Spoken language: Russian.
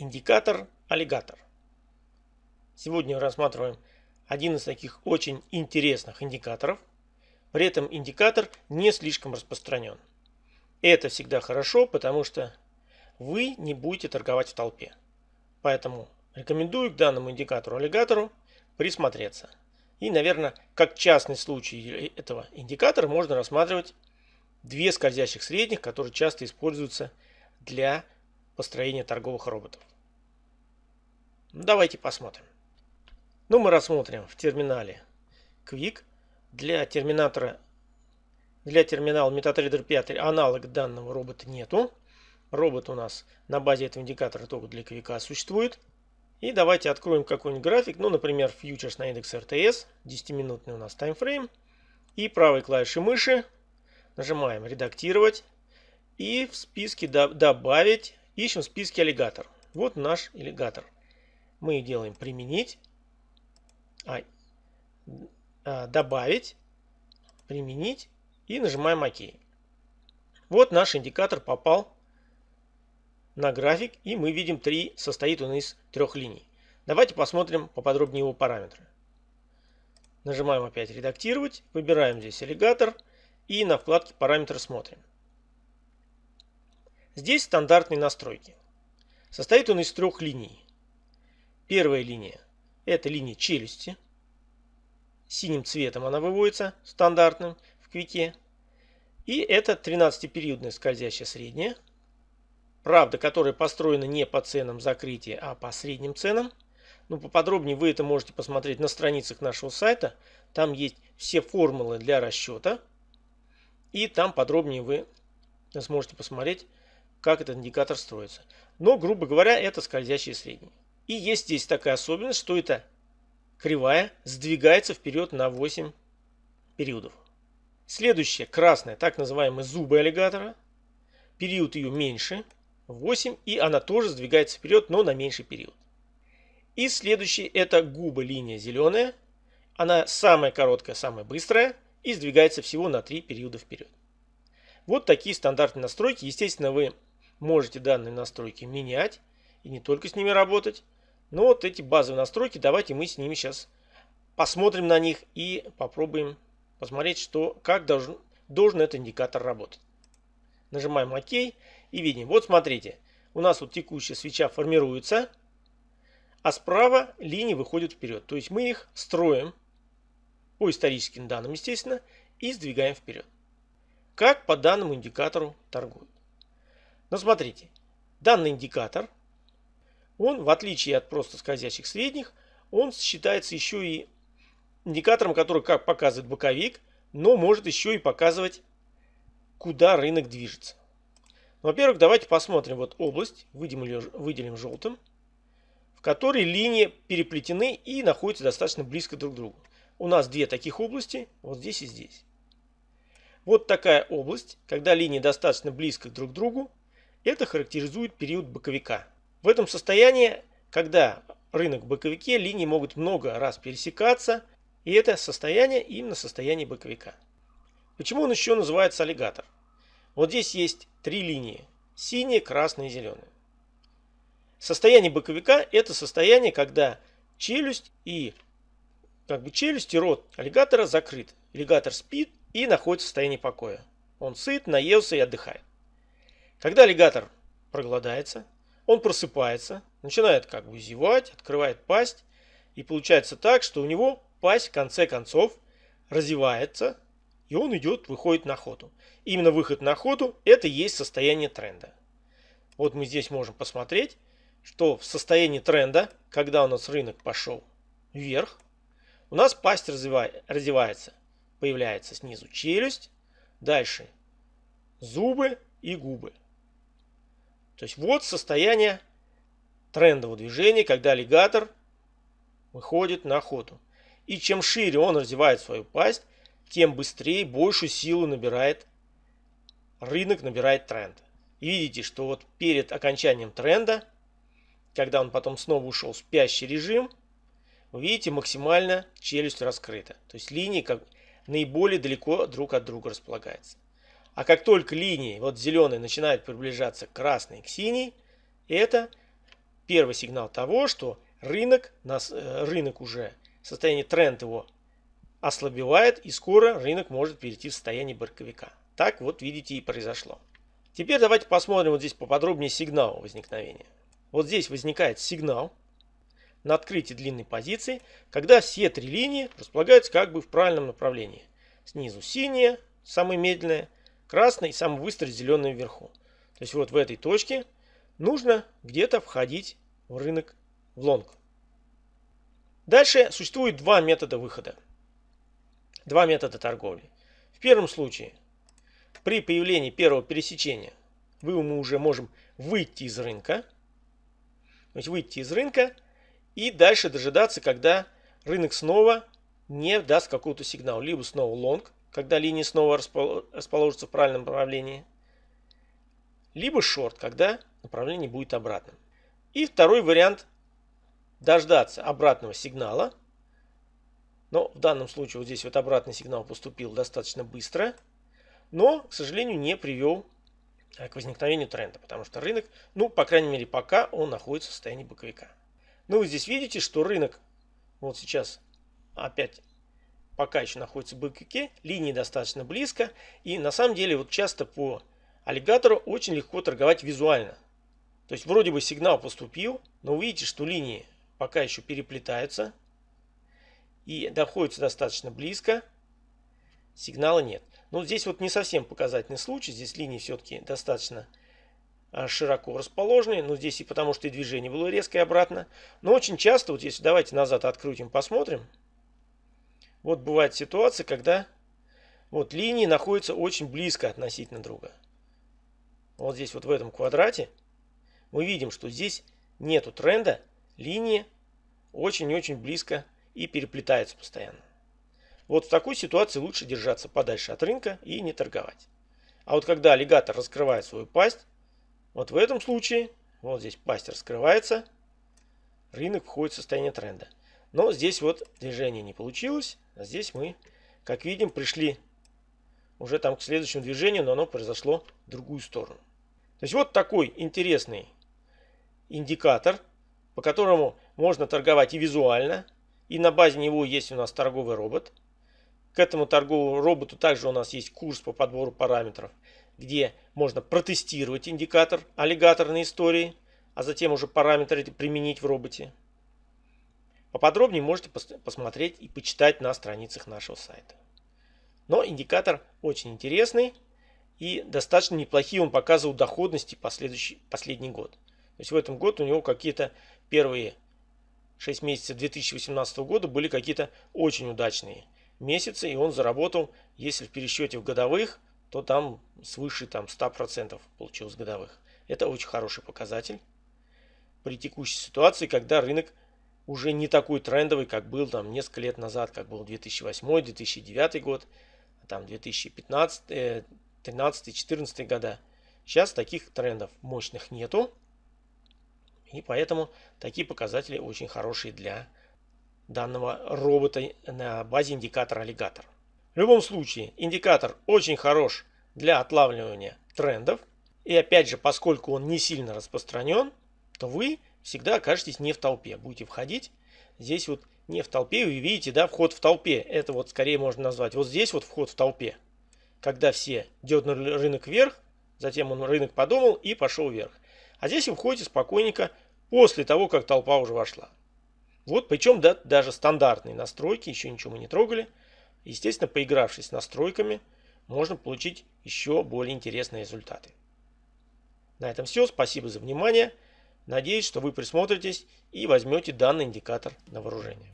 Индикатор аллигатор. Сегодня рассматриваем один из таких очень интересных индикаторов. При этом индикатор не слишком распространен. Это всегда хорошо, потому что вы не будете торговать в толпе. Поэтому рекомендую к данному индикатору аллигатору присмотреться. И, наверное, как частный случай этого индикатора можно рассматривать две скользящих средних, которые часто используются для построения торговых роботов. Ну, давайте посмотрим. Ну, мы рассмотрим в терминале Quick. Для терминатора, для терминала MetaTrader 5 аналог данного робота нету. Робот у нас на базе этого индикатора только для Quick существует. И давайте откроем какой-нибудь график, ну, например, фьючерс на индекс RTS, 10-минутный у нас таймфрейм. И правой клавишей мыши нажимаем «Редактировать». И в списке «Добавить» ищем в списке «Аллигатор». Вот наш аллигатор мы делаем применить, а, а, добавить, применить и нажимаем ОК. Вот наш индикатор попал на график и мы видим три, состоит он из трех линий. Давайте посмотрим поподробнее его параметры. Нажимаем опять редактировать, выбираем здесь аллигатор и на вкладке параметры смотрим. Здесь стандартные настройки. Состоит он из трех линий. Первая линия – это линия челюсти. Синим цветом она выводится, стандартным, в квике. И это 13-периодная скользящая средняя. Правда, которая построена не по ценам закрытия, а по средним ценам. Ну, поподробнее вы это можете посмотреть на страницах нашего сайта. Там есть все формулы для расчета. И там подробнее вы сможете посмотреть, как этот индикатор строится. Но, грубо говоря, это скользящие средние. И есть здесь такая особенность, что эта кривая сдвигается вперед на 8 периодов. Следующая, красная, так называемые зубы аллигатора. Период ее меньше, 8, и она тоже сдвигается вперед, но на меньший период. И следующий, это губа линия зеленая. Она самая короткая, самая быстрая и сдвигается всего на 3 периода вперед. Вот такие стандартные настройки. Естественно, вы можете данные настройки менять и не только с ними работать. Но вот эти базовые настройки, давайте мы с ними сейчас посмотрим на них и попробуем посмотреть, что, как должен, должен этот индикатор работать. Нажимаем ОК и видим. Вот смотрите, у нас вот текущая свеча формируется, а справа линии выходят вперед. То есть мы их строим по историческим данным, естественно, и сдвигаем вперед. Как по данному индикатору торгуют. Но смотрите, данный индикатор – он, в отличие от просто скользящих средних, он считается еще и индикатором, который как показывает боковик, но может еще и показывать, куда рынок движется. Ну, во-первых, давайте посмотрим вот область, выделим, выделим желтым, в которой линии переплетены и находятся достаточно близко друг к другу. У нас две таких области, вот здесь и здесь. Вот такая область, когда линии достаточно близко друг к другу, это характеризует период боковика. В этом состоянии, когда рынок в боковике, линии могут много раз пересекаться, и это состояние именно состояние боковика. Почему он еще называется аллигатор? Вот здесь есть три линии. Синяя, красная и зеленая. Состояние боковика это состояние, когда челюсть и как бы челюсть и рот аллигатора закрыт. Аллигатор спит и находится в состоянии покоя. Он сыт, наелся и отдыхает. Когда аллигатор проголодается, он просыпается, начинает как бы зевать, открывает пасть. И получается так, что у него пасть в конце концов развивается, и он идет, выходит на охоту. Именно выход на охоту – это и есть состояние тренда. Вот мы здесь можем посмотреть, что в состоянии тренда, когда у нас рынок пошел вверх, у нас пасть развивается. Появляется снизу челюсть, дальше зубы и губы. То есть вот состояние трендового движения, когда аллигатор выходит на охоту. И чем шире он развивает свою пасть, тем быстрее, большую силу набирает рынок, набирает тренд. И видите, что вот перед окончанием тренда, когда он потом снова ушел в спящий режим, вы видите, максимально челюсть раскрыта. То есть линии как наиболее далеко друг от друга располагаются. А как только линии, вот зеленые, начинают приближаться к красной, к синей, это первый сигнал того, что рынок, нас, э, рынок уже, состояние тренд его ослабевает, и скоро рынок может перейти в состояние боковика. Так вот, видите, и произошло. Теперь давайте посмотрим вот здесь поподробнее сигнал возникновения. Вот здесь возникает сигнал на открытии длинной позиции, когда все три линии располагаются как бы в правильном направлении. Снизу синяя, самая медленная, красная и самый быстрый зеленый вверху. То есть вот в этой точке нужно где-то входить в рынок в лонг. Дальше существует два метода выхода. Два метода торговли. В первом случае, при появлении первого пересечения, вы, мы уже можем выйти из рынка. То есть выйти из рынка и дальше дожидаться, когда рынок снова не даст какого-то сигнала. Либо снова лонг, когда линия снова расположится в правильном направлении. Либо шорт, когда направление будет обратным. И второй вариант дождаться обратного сигнала. Но в данном случае вот здесь вот обратный сигнал поступил достаточно быстро. Но, к сожалению, не привел э, к возникновению тренда. Потому что рынок, ну, по крайней мере, пока он находится в состоянии боковика. Ну, вы здесь видите, что рынок вот сейчас опять пока еще находится в боковике. Линии достаточно близко. И на самом деле вот часто по аллигатору очень легко торговать визуально. То есть вроде бы сигнал поступил, но вы видите, что линии пока еще переплетаются и находятся достаточно близко, сигнала нет. Но здесь вот не совсем показательный случай, здесь линии все-таки достаточно а, широко расположены, но здесь и потому, что и движение было резкое обратно. Но очень часто, вот если давайте назад открутим, посмотрим, вот бывает ситуация, когда вот линии находятся очень близко относительно друга. Вот здесь вот в этом квадрате мы видим, что здесь нету тренда, линии очень-очень близко и переплетаются постоянно. Вот в такой ситуации лучше держаться подальше от рынка и не торговать. А вот когда аллигатор раскрывает свою пасть, вот в этом случае, вот здесь пасть раскрывается, рынок входит в состояние тренда. Но здесь вот движение не получилось, а здесь мы, как видим, пришли уже там к следующему движению, но оно произошло в другую сторону. То есть вот такой интересный индикатор по которому можно торговать и визуально, и на базе него есть у нас торговый робот. К этому торговому роботу также у нас есть курс по подбору параметров, где можно протестировать индикатор аллигаторной истории, а затем уже параметры применить в роботе. Поподробнее можете посмотреть и почитать на страницах нашего сайта. Но индикатор очень интересный и достаточно неплохие он показывал доходности последующий, последний год. То есть в этом году у него какие-то первые 6 месяцев 2018 года были какие-то очень удачные месяцы, и он заработал, если в пересчете в годовых, то там свыше там, 100% получилось годовых. Это очень хороший показатель при текущей ситуации, когда рынок уже не такой трендовый, как был там несколько лет назад, как был 2008-2009 год, там 2015, 2013, 2014 года. Сейчас таких трендов мощных нету. И поэтому такие показатели очень хорошие для данного робота на базе индикатора аллигатор. В любом случае, индикатор очень хорош для отлавливания трендов. И опять же, поскольку он не сильно распространен, то вы всегда окажетесь не в толпе. Будете входить здесь вот не в толпе. Вы видите, да, вход в толпе. Это вот скорее можно назвать. Вот здесь вот вход в толпе. Когда все дернули рынок вверх, затем он рынок подумал и пошел вверх. А здесь вы входите спокойненько после того, как толпа уже вошла. Вот, причем да, даже стандартные настройки, еще ничего мы не трогали. Естественно, поигравшись с настройками, можно получить еще более интересные результаты. На этом все. Спасибо за внимание. Надеюсь, что вы присмотритесь и возьмете данный индикатор на вооружение.